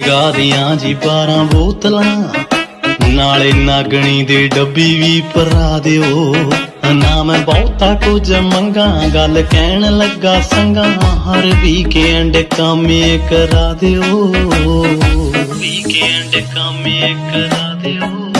ਗਾਦੀਆਂ ਜੀ 12 ਬੋਤਲਾਂ, ਨਾਲੇ ਨਾਗਣੀ ਦੇ ਡੱਬੀ ਵੀ ਭਰਾ ਦਿਓ। ਨਾ ਮੈਂ ਬਹੁਤਾ ਕੁਝ ਮੰਗਾ, ਗੱਲ ਕਹਿਣ ਲੱਗਾ ਸੰਗਾ, ਹਰ ਵੀਕਐਂਡ ਕਾਮੇ ਕਰਾ ਦਿਓ। ਵੀਕਐਂਡ ਕਾਮੇ ਕਰਾ ਦਿਓ।